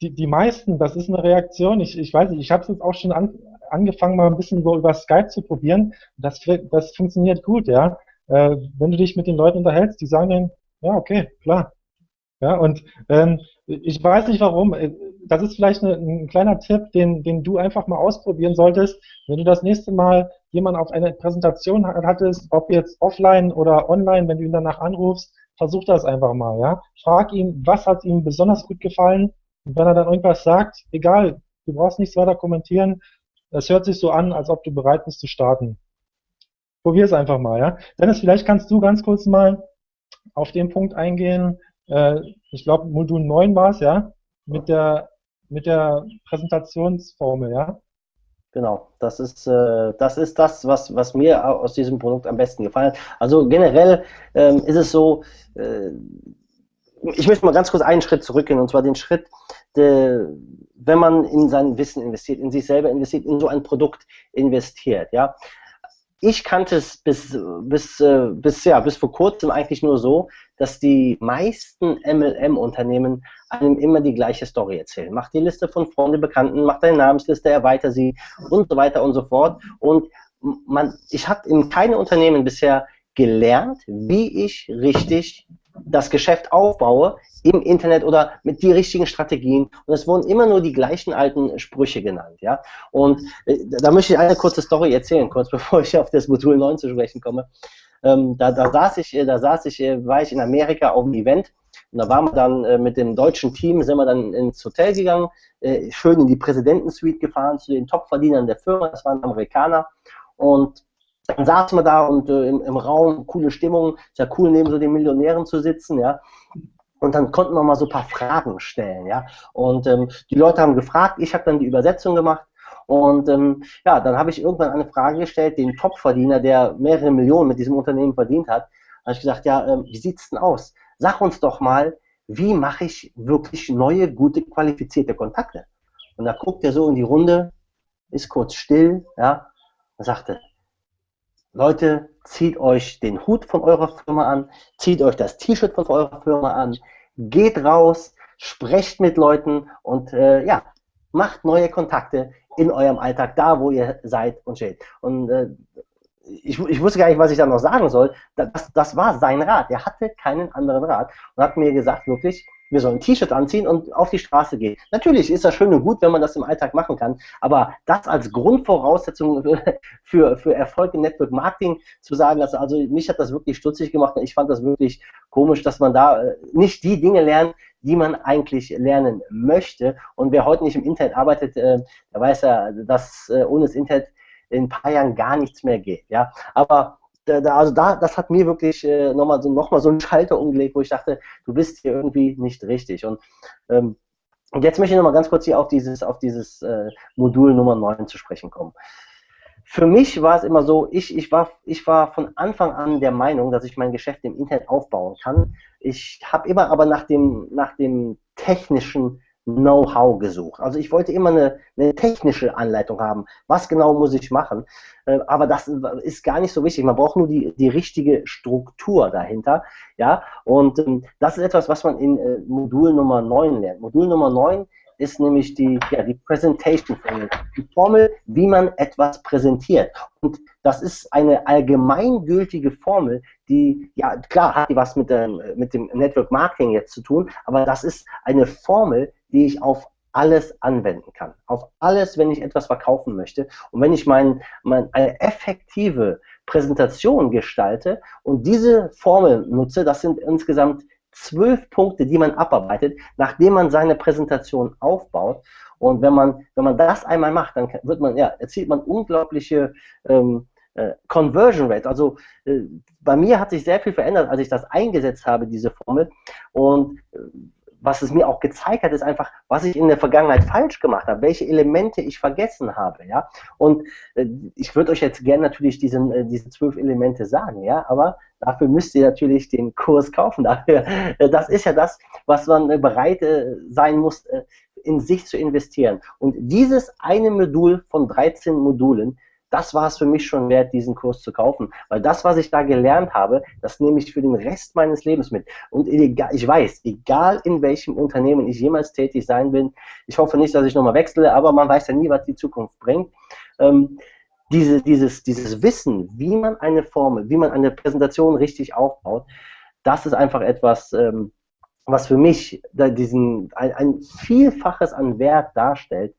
die, die meisten, das ist eine Reaktion, ich, ich weiß nicht, ich habe es jetzt auch schon an, angefangen, mal ein bisschen so über Skype zu probieren. Das, das funktioniert gut, ja. Äh, wenn du dich mit den Leuten unterhältst, die sagen dann, ja, okay, klar. Ja, und ähm, ich weiß nicht warum, äh, das ist vielleicht eine, ein kleiner Tipp, den, den du einfach mal ausprobieren solltest. Wenn du das nächste Mal jemanden auf eine Präsentation hattest, ob jetzt offline oder online, wenn du ihn danach anrufst, versuch das einfach mal, ja. Frag ihn, was hat ihm besonders gut gefallen, und wenn er dann irgendwas sagt, egal, du brauchst nichts weiter kommentieren, es hört sich so an, als ob du bereit bist zu starten. Probier es einfach mal, ja. Dennis, vielleicht kannst du ganz kurz mal auf den Punkt eingehen, äh, ich glaube Modul 9 war es, ja, mit der, mit der Präsentationsformel, ja. Genau, das ist, äh, das ist das, was, was mir aus diesem Produkt am besten gefallen hat. Also generell ähm, ist es so, äh, ich möchte mal ganz kurz einen Schritt zurückgehen, und zwar den Schritt, de, wenn man in sein Wissen investiert, in sich selber investiert, in so ein Produkt investiert, ja. Ich kannte es bis, bis, äh, bis, ja, bis vor kurzem eigentlich nur so, dass die meisten MLM-Unternehmen einem immer die gleiche Story erzählen. Mach die Liste von Freunden, Bekannten, mach deine Namensliste, erweiter sie und so weiter und so fort. Und man, ich habe in keinem Unternehmen bisher gelernt, wie ich richtig das Geschäft aufbaue im Internet oder mit die richtigen Strategien. Und es wurden immer nur die gleichen alten Sprüche genannt. Ja? Und äh, da möchte ich eine kurze Story erzählen, kurz [LAUGHS] bevor ich auf das Modul 9 zu sprechen komme. Ähm, da, da, saß ich, äh, da saß ich, äh, war ich in Amerika auf einem Event und da waren wir dann äh, mit dem deutschen Team, sind wir dann ins Hotel gegangen, äh, schön in die Präsidentensuite gefahren zu den Topverdienern der Firma, das waren Amerikaner. Und dann saßen wir da und äh, im, im, Raum, coole Stimmung, ist ja cool, neben so den Millionären zu sitzen, ja. Und dann konnten wir mal so ein paar Fragen stellen, ja. Und ähm, die Leute haben gefragt, ich habe dann die Übersetzung gemacht. Und ähm, ja, dann habe ich irgendwann eine Frage gestellt, den Topverdiener, der mehrere Millionen mit diesem Unternehmen verdient hat, habe ich gesagt, ja, ähm, wie sieht's denn aus? Sag uns doch mal, wie mache ich wirklich neue, gute, qualifizierte Kontakte? Und da guckt er so in die Runde, ist kurz still, ja, und sagte, Leute, zieht euch den Hut von eurer Firma an, zieht euch das T-Shirt von eurer Firma an, geht raus, sprecht mit Leuten und äh, ja, macht neue Kontakte in eurem Alltag, da wo ihr seid und steht. Und äh, ich, ich, wusste gar nicht, was ich da noch sagen soll. Das, das war sein Rat. Er hatte keinen anderen Rat und hat mir gesagt, wirklich, wir sollen T-Shirt anziehen und auf die Straße gehen. Natürlich ist das schön und gut, wenn man das im Alltag machen kann, aber das als Grundvoraussetzung [LAUGHS] für, für Erfolg im Network Marketing zu sagen, also, also mich hat das wirklich stutzig gemacht und ich fand das wirklich komisch, dass man da äh, nicht die Dinge lernt, die man eigentlich lernen möchte. Und wer heute nicht im Internet arbeitet, äh, der weiß ja, dass äh, ohne das Internet in ein paar Jahren gar nichts mehr geht. Ja, aber da, also da, das hat mir wirklich äh, nochmal so, noch so einen Schalter umgelegt, wo ich dachte, du bist hier irgendwie nicht richtig. Und, ähm, jetzt möchte ich nochmal ganz kurz hier auf dieses, auf dieses äh, Modul Nummer 9 zu sprechen kommen. Für mich war es immer so, ich, ich, war, ich war von Anfang an der Meinung, dass ich mein Geschäft im Internet aufbauen kann. Ich habe immer aber nach dem, nach dem technischen Know-how gesucht. Also ich wollte immer eine, eine, technische Anleitung haben. Was genau muss ich machen? Äh, aber das ist gar nicht so wichtig. Man braucht nur die, die richtige Struktur dahinter. Ja, und ähm, das ist etwas, was man in äh, Modul Nummer 9 lernt. Modul Nummer 9 ist nämlich die, ja, die Presentation Formel. Die Formel, wie man etwas präsentiert. Und das ist eine allgemeingültige Formel, die, ja, klar, hat die was mit dem, mit dem Network Marketing jetzt zu tun, aber das ist eine Formel, die ich auf alles anwenden kann. Auf alles, wenn ich etwas verkaufen möchte. Und wenn ich mein, mein, eine effektive Präsentation gestalte und diese Formel nutze, das sind insgesamt zwölf Punkte, die man abarbeitet, nachdem man seine Präsentation aufbaut. Und wenn man, wenn man das einmal macht, dann wird man, ja, erzielt man unglaubliche ähm, äh, Conversion Rate. Also äh, bei mir hat sich sehr viel verändert, als ich das eingesetzt habe, diese Formel. Und äh, was es mir auch gezeigt hat, ist einfach, was ich in der Vergangenheit falsch gemacht habe, welche Elemente ich vergessen habe, ja. Und äh, ich würde euch jetzt gerne natürlich diesen, äh, diese zwölf Elemente sagen, ja, aber dafür müsst ihr natürlich den Kurs kaufen. [LAUGHS] Dafür, äh, das ist ja das, was man äh, bereit äh, sein muss, in sich zu investieren. Und dieses eine Modul von 13 Modulen das war es für mich schon wert, diesen Kurs zu kaufen. Weil das, was ich da gelernt habe, das nehme ich für den Rest meines Lebens mit. Und egal, ich weiß, egal in welchem Unternehmen ich jemals tätig sein will, ich hoffe nicht, dass ich nochmal wechsle, aber man weiß ja nie, was die Zukunft bringt. Ähm, diese, dieses, dieses Wissen, wie man eine Formel, wie man eine Präsentation richtig aufbaut, das ist einfach etwas, ähm, was für mich diesen, ein, ein Vielfaches an Wert darstellt,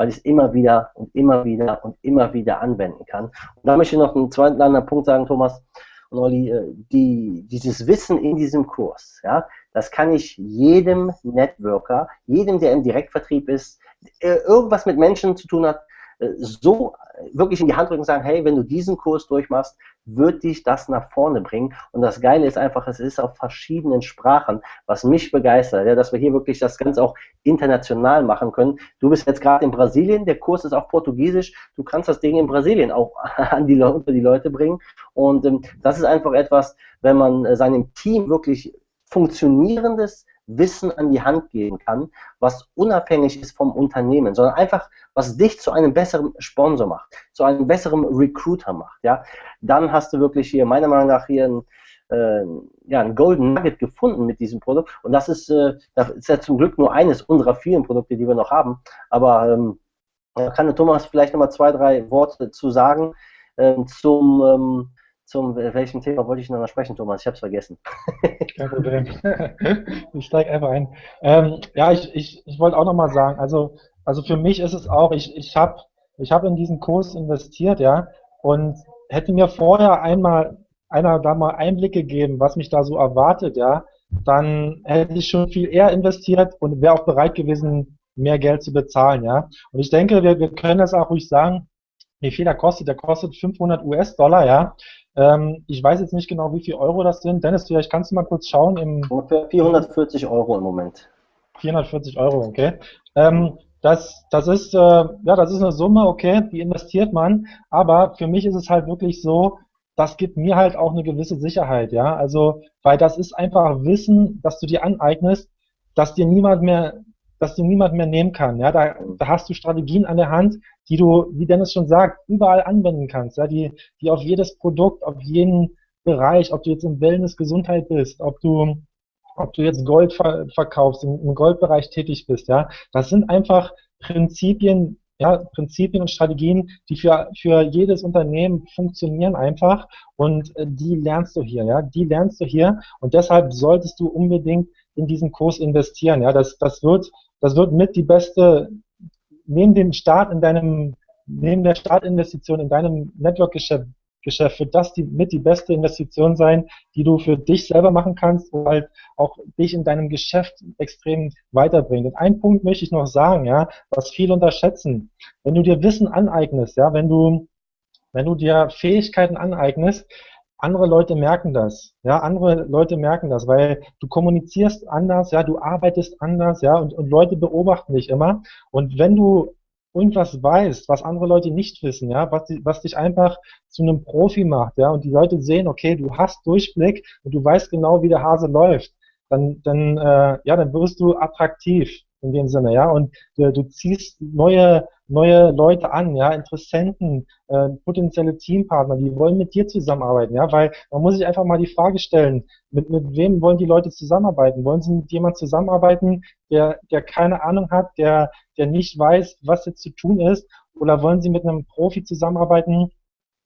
weil ich es immer wieder und immer wieder und immer wieder anwenden kann. Und da möchte ich noch einen zweiten anderen Punkt sagen, Thomas und Olli, äh, die, dieses Wissen in diesem Kurs, ja, das kann ich jedem Networker, jedem, der im Direktvertrieb ist, äh, irgendwas mit Menschen zu tun hat, so wirklich in die Hand drücken und sagen, hey, wenn du diesen Kurs durchmachst, wird dich das nach vorne bringen. Und das Geile ist einfach, es ist auf verschiedenen Sprachen, was mich begeistert, ja, dass wir hier wirklich das Ganze auch international machen können. Du bist jetzt gerade in Brasilien, der Kurs ist auf Portugiesisch, du kannst das Ding in Brasilien auch [LAUGHS] an die, unter die Leute bringen. Und ähm, das ist einfach etwas, wenn man äh, seinem Team wirklich funktionierendes Wissen an die Hand geben kann, was unabhängig ist vom Unternehmen, sondern einfach, was dich zu einem besseren Sponsor macht, zu einem besseren Recruiter macht, ja, dann hast du wirklich hier, meiner Meinung nach, hier ein, äh, ja, ein Golden Nugget gefunden mit diesem Produkt. Und das ist, äh, das ist ja zum Glück nur eines unserer vielen Produkte, die wir noch haben. Aber ähm, kann der Thomas vielleicht nochmal zwei, drei Worte zu sagen ähm, zum ähm, zum welchem Thema wollte ich noch sprechen, Thomas? Ich habe es vergessen. [LAUGHS] Kein Problem. [LAUGHS] ich steige einfach ein. Ähm, ja, ich, ich, ich wollte auch nochmal sagen, also, also für mich ist es auch, ich, ich habe ich hab in diesen Kurs investiert, ja, und hätte mir vorher einmal einer da mal Einblick gegeben, was mich da so erwartet, ja, dann hätte ich schon viel eher investiert und wäre auch bereit gewesen, mehr Geld zu bezahlen, ja. Und ich denke, wir, wir können das auch ruhig sagen, wie viel der kostet. Der kostet 500 US-Dollar, ja. Ähm, ich weiß jetzt nicht genau, wie viel Euro das sind. Dennis, vielleicht kannst du mal kurz schauen. Im Ungefähr 440 Euro im Moment. 440 Euro, okay. Ähm, das, das ist, äh, ja, das ist eine Summe, okay, die investiert man. Aber für mich ist es halt wirklich so, das gibt mir halt auch eine gewisse Sicherheit, ja. Also, weil das ist einfach Wissen, das du dir aneignest, dass dir niemand mehr, dass dir niemand mehr nehmen kann. Ja, da, da hast du Strategien an der Hand, die du, wie Dennis schon sagt, überall anwenden kannst, ja, die, die auf jedes Produkt, auf jeden Bereich, ob du jetzt im Wellness Gesundheit bist, ob du, ob du jetzt Gold ver verkaufst, im, im Goldbereich tätig bist, ja, das sind einfach Prinzipien, ja, Prinzipien und Strategien, die für, für jedes Unternehmen funktionieren einfach und äh, die lernst du hier, ja, die lernst du hier und deshalb solltest du unbedingt in diesen Kurs investieren, ja, das, das wird, das wird mit die beste neben dem Start in deinem, neben der Startinvestition in deinem Network-Geschäft Geschäft wird das die, mit die beste Investition sein, die du für dich selber machen kannst und halt auch dich in deinem Geschäft extrem weiterbringt. Und einen Punkt möchte ich noch sagen, ja, was viele unterschätzen. Wenn du dir Wissen aneignest, ja, wenn du, wenn du dir Fähigkeiten aneignest, andere Leute merken das, ja, andere Leute merken das, weil du kommunizierst anders, ja, du arbeitest anders, ja, und, und Leute beobachten dich immer. Und wenn du irgendwas weißt, was andere Leute nicht wissen, ja, was, was dich einfach zu einem Profi macht, ja, und die Leute sehen, okay, du hast Durchblick und du weißt genau, wie der Hase läuft, dann, dann, äh, ja, dann wirst du attraktiv. In dem Sinne, ja, und äh, du ziehst neue, neue Leute an, ja, Interessenten, äh, potenzielle Teampartner, die wollen mit dir zusammenarbeiten, ja, weil man muss sich einfach mal die Frage stellen, mit, mit wem wollen die Leute zusammenarbeiten? Wollen sie mit jemandem zusammenarbeiten, der, der keine Ahnung hat, der, der nicht weiß, was jetzt zu tun ist, oder wollen sie mit einem Profi zusammenarbeiten,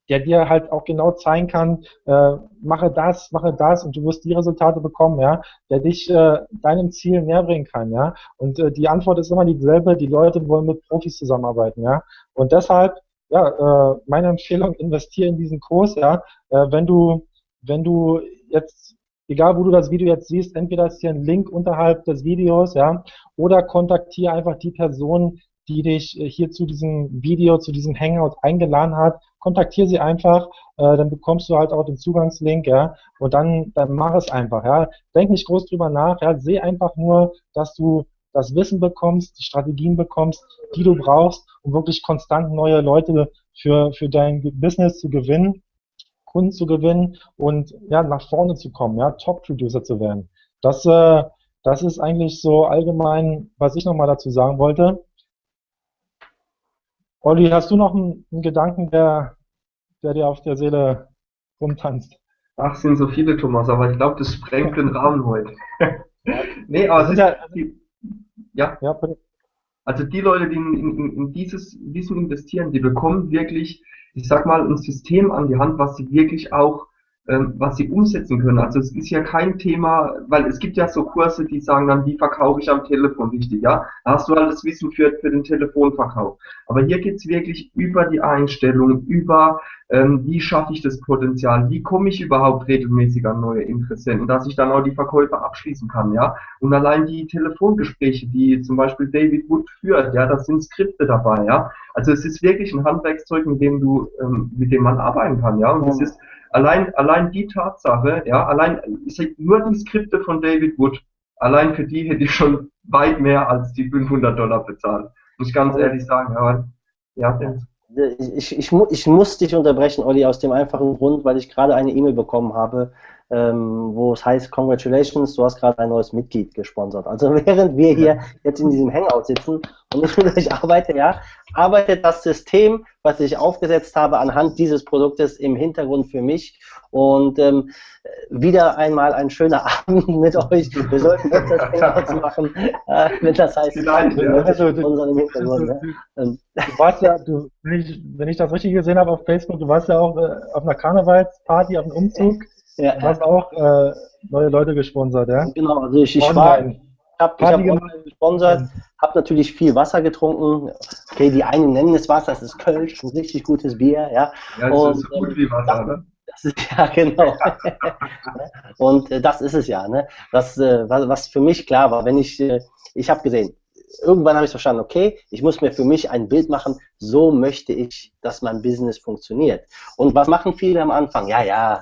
der dir halt auch genau zeigen kann, äh, mache das, mache das und du wirst die Resultate bekommen, ja, der dich äh, deinem Ziel näher bringen kann, ja. Und äh, die Antwort ist immer dieselbe, die Leute wollen mit Profis zusammenarbeiten, ja. Und deshalb, ja, äh, meine Empfehlung, investiere in diesen Kurs, ja. Äh, wenn du, wenn du jetzt, egal wo du das Video jetzt siehst, entweder ist hier ein Link unterhalb des Videos, ja, oder kontaktiere einfach die Person, die dich äh, hier zu diesem Video, zu diesem Hangout eingeladen hat, kontaktiere sie einfach, äh, dann bekommst du halt auch den Zugangslink, ja, und dann, dann mach es einfach, ja. Denk nicht groß drüber nach, ja, seh einfach nur, dass du das Wissen bekommst, die Strategien bekommst, die du brauchst, um wirklich konstant neue Leute für, für dein Business zu gewinnen, Kunden zu gewinnen und ja, nach vorne zu kommen, ja, Top-Producer zu werden. Das, äh, das ist eigentlich so allgemein, was ich nochmal dazu sagen wollte. Olli, hast du noch einen, einen Gedanken, der, der dir auf der Seele rumtanzt? Ach, sind so viele, Thomas, aber ich glaube, das sprengt den Rahmen heute. [LAUGHS] nee, aber es ist ja, die, ja. ja also die Leute, die in, in, in dieses Wissen investieren, die bekommen wirklich, ich sag mal, ein System an die Hand, was sie wirklich auch was sie umsetzen können. Also es ist ja kein Thema, weil es gibt ja so Kurse, die sagen dann, wie verkaufe ich am Telefon richtig, ja? Da hast du alles Wissen für, für den Telefonverkauf. Aber hier geht's wirklich über die Einstellung, über ähm, wie schaffe ich das Potenzial, wie komme ich überhaupt regelmäßig an neue Interessenten, dass ich dann auch die Verkäufe abschließen kann, ja? Und allein die Telefongespräche, die zum Beispiel David Wood führt, ja, da sind Skripte dabei, ja? Also es ist wirklich ein Handwerkszeug, mit dem du, ähm, mit dem man arbeiten kann, ja? Und es ist allein, allein die Tatsache, ja, allein, nur die Skripte von David Wood, allein für die hätte ich schon weit mehr als die 500 Dollar bezahlt. Muss ich ganz ehrlich sagen, ja. ja ich, ich, ich muss dich unterbrechen, Olli, aus dem einfachen Grund, weil ich gerade eine E-Mail bekommen habe ähm, wo es heißt, Congratulations, du hast gerade ein neues Mitglied gesponsert. Also [LAUGHS] während wir hier jetzt in diesem Hangout sitzen und ich mit euch arbeite, ja, arbeitet das System, was ich aufgesetzt habe, anhand dieses Produktes im Hintergrund für mich. Und ähm, wieder einmal ein schöner [LAUGHS] Abend mit euch. Wir sollten öfters [LAUGHS] Hangouts machen, äh, wenn das heißt, Vielleicht, ja. also, du, im Hintergrund. Du, ähm. du warst ja, du, wenn, ich, wenn ich das richtig gesehen habe auf Facebook, du warst ja auch äh, auf einer Karnevalsparty, auf einem Umzug. Ja, du hast auch äh, neue Leute gesponsert, ja? Genau, also ich, ich war, ich habe hab gesponsert, habe natürlich viel Wasser getrunken. Okay, die einen nennen es Wasser, das ist Kölsch, ein richtig gutes Bier, ja. Ja, das Und, ist so gut wie Wasser, ne? Das ist [LAUGHS] ja genau. [LAUGHS] und äh, das ist es ja, ne? Was, äh, was, was für mich klar war, wenn ich, äh, ich habe gesehen, irgendwann habe ich verstanden, okay, ich muss mir für mich ein Bild machen, so möchte ich, dass mein Business funktioniert. Und was machen viele am Anfang? Ja, ja,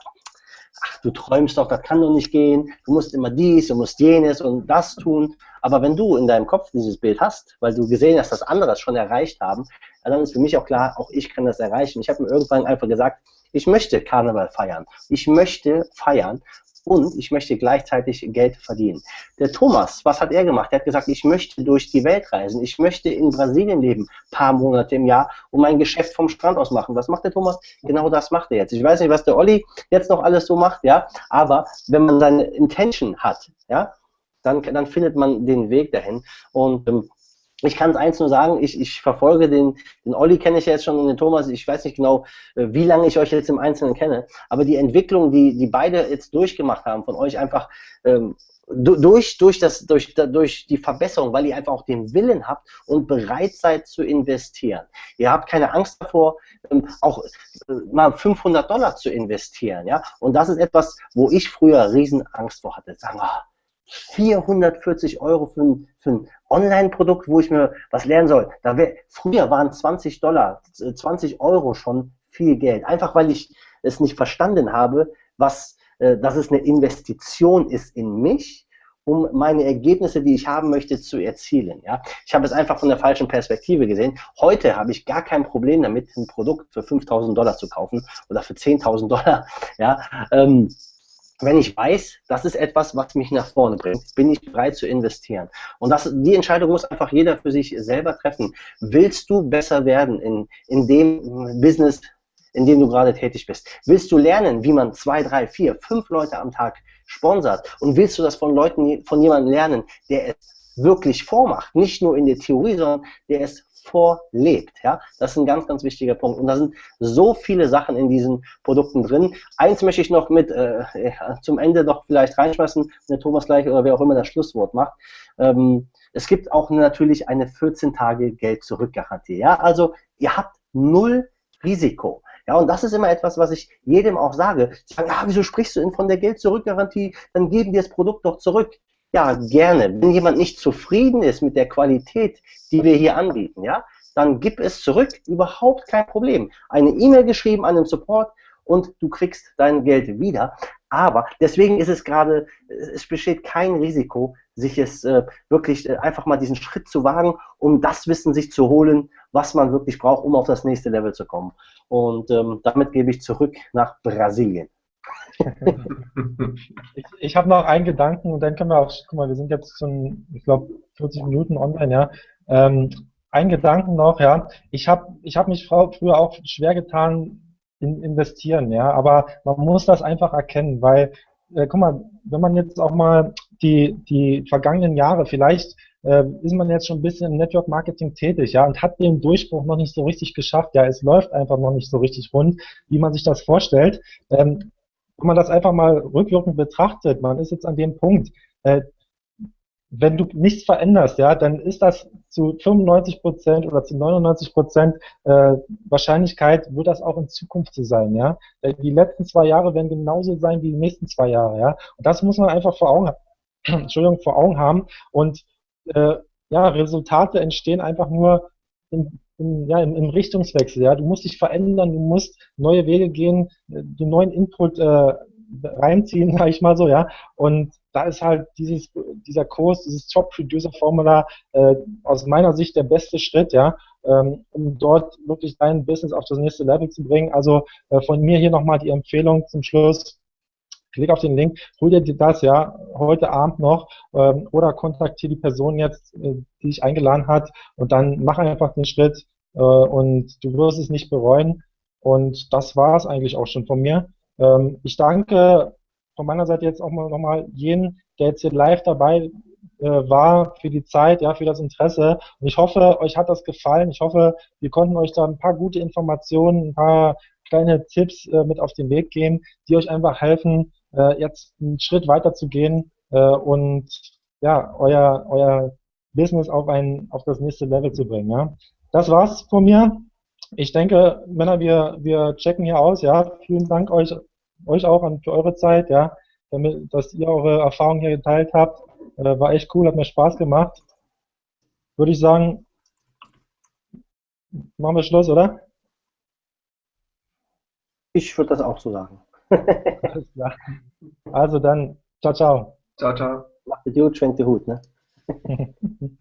ach, du träumst doch, das kann doch nicht gehen, du musst immer dies, du musst jenes und das tun. Aber wenn du in deinem Kopf dieses Bild hast, weil du gesehen hast, dass andere das schon erreicht haben, dann ist für mich auch klar, auch ich kann das erreichen. Ich habe mir irgendwann einfach gesagt, ich möchte Karneval feiern. Ich möchte feiern und ich möchte gleichzeitig Geld verdienen. Der Thomas, was hat er gemacht? Er hat gesagt, ich möchte durch die Welt reisen. Ich möchte in Brasilien leben, paar Monate im Jahr und mein Geschäft vom Strand aus machen. Was macht der Thomas? Genau das macht er jetzt. Ich weiß nicht, was der Olli jetzt noch alles so macht, ja, aber wenn man seine Intention hat, ja, dann, dann findet man den Weg dahin. Und ähm, ich kann es eins nur sagen, ich, ich verfolge den, den Olli kenne ich ja jetzt schon und den Thomas, ich weiß nicht genau, äh, wie lange ich euch jetzt im Einzelnen kenne, aber die Entwicklung, die, die beide jetzt durchgemacht haben, von euch einfach ähm, durch, durch, das, durch, durch die Verbesserung, weil ihr einfach auch den Willen habt und bereit seid zu investieren. Ihr habt keine Angst davor, ähm, auch äh, mal 500 Dollar zu investieren. Ja? Und das ist etwas, wo ich früher Riesenangst vor hatte. Sagen, oh, 440 Euro für ein, ein Online-Produkt, wo ich mir was lernen soll. Da wär, früher waren 20 Dollar, 20 Euro schon viel Geld. Einfach weil ich es nicht verstanden habe, was, äh, dass es eine Investition ist in mich, um meine Ergebnisse, die ich haben möchte, zu erzielen. Ja? Ich habe es einfach von der falschen Perspektive gesehen. Heute habe ich gar kein Problem damit, ein Produkt für 5000 Dollar zu kaufen oder für 10.000 Dollar. [LAUGHS] Ja? Ähm, wenn ich weiß, das ist etwas, was mich nach vorne bringt, bin ich bereit zu investieren. Und das, die Entscheidung muss einfach jeder für sich selber treffen. Willst du besser werden in, in dem Business, in dem du gerade tätig bist? Willst du lernen, wie man zwei, drei, vier, fünf Leute am Tag sponsert? Und willst du das von Leuten, von jemandem lernen, der es wirklich vormacht? Nicht nur in der Theorie, sondern der es vorlebt. Ja? Das ist ein ganz, ganz wichtiger Punkt. Und da sind so viele Sachen in diesen Produkten drin. Eins möchte ich noch mit äh, zum Ende noch vielleicht reinschmeißen, wenn der Thomas gleich oder wer auch immer das Schlusswort macht. Ähm, es gibt auch natürlich eine 14 Tage Geld-Zurück-Garantie. Ja? Also ihr habt null Risiko. Ja, und das ist immer etwas, was ich jedem auch sage. Sie sagen, ah, wieso sprichst du denn von der Geld-Zurück-Garantie? Dann geben wir das Produkt doch zurück. Ja, gerne. Wenn jemand nicht zufrieden ist mit der Qualität, die wir hier anbieten, ja, dann gib es zurück. Überhaupt kein Problem. Eine E-Mail geschrieben an den Support und du kriegst dein Geld wieder. Aber deswegen ist es gerade, es besteht kein Risiko, sich es äh, wirklich äh, einfach mal diesen Schritt zu wagen, um das Wissen sich zu holen, was man wirklich braucht, um auf das nächste Level zu kommen. Und ähm, damit gebe ich zurück nach Brasilien. Ich ich habe noch einen Gedanken und dann können wir auch, guck mal, wir sind jetzt schon, ich glaube, 40 Minuten online, ja. Ähm, ein Gedanken noch, ja. Ich habe ich hab mich früher auch schwer getan in investieren, ja, aber man muss das einfach erkennen, weil, äh, guck mal, wenn man jetzt auch mal die, die vergangenen Jahre, vielleicht äh, ist man jetzt schon ein bisschen im Network Marketing tätig, ja, und hat den Durchbruch noch nicht so richtig geschafft, ja, es läuft einfach noch nicht so richtig rund, wie man sich das vorstellt. Ähm, wenn man das einfach mal rückwirkend betrachtet, man ist jetzt an dem Punkt, äh, wenn du nichts veränderst, ja, dann ist das zu 95 Prozent oder zu 99 Prozent äh, Wahrscheinlichkeit, wird das auch in Zukunft so sein, ja. Die letzten zwei Jahre werden genauso sein wie die nächsten zwei Jahre, ja. Und das muss man einfach vor Augen, [CLEARS THROAT] Entschuldigung, vor Augen haben. Und äh, ja, Resultate entstehen einfach nur in, in, ja, im, im Richtungswechsel, ja. Du musst dich verändern, du musst neue Wege gehen, äh, den neuen Input äh, reinziehen, [LAUGHS] sage ich mal so, ja. Und da ist halt dieses, dieser Kurs, dieses Top-Producer-Formular äh, aus meiner Sicht der beste Schritt, ja, ähm, um dort wirklich dein Business auf das nächste Level zu bringen. Also äh, von mir hier nochmal die Empfehlung zum Schluss. Klick auf den Link, hol dir das ja heute Abend noch ähm, oder kontaktiere die Person jetzt, äh, die dich eingeladen hat und dann mach einfach den Schritt äh, und du wirst es nicht bereuen. Und das war es eigentlich auch schon von mir. Ähm, ich danke von meiner Seite jetzt auch mal nochmal jeden, der jetzt hier live dabei äh, war, für die Zeit, ja, für das Interesse. Und ich hoffe, euch hat das gefallen. Ich hoffe, wir konnten euch da ein paar gute Informationen, ein paar kleine Tipps äh, mit auf den Weg geben, die euch einfach helfen, äh, jetzt einen Schritt weiter zu gehen äh, und ja, euer, euer Business auf ein, auf das nächste Level zu bringen. Ja. Das war's von mir. Ich denke, Männer, wir, wir checken hier aus, ja. Vielen Dank euch euch auch an für eure Zeit, ja, damit, dass ihr eure Erfahrungen hier geteilt habt. Äh, war echt cool, hat mir Spaß gemacht. Würde ich sagen, machen wir Schluss, oder? Ich würde das auch so sagen. also dann, ciao, ciao. Ciao, ciao. Macht es gut, schwenkt die Hut, ne? [LAUGHS]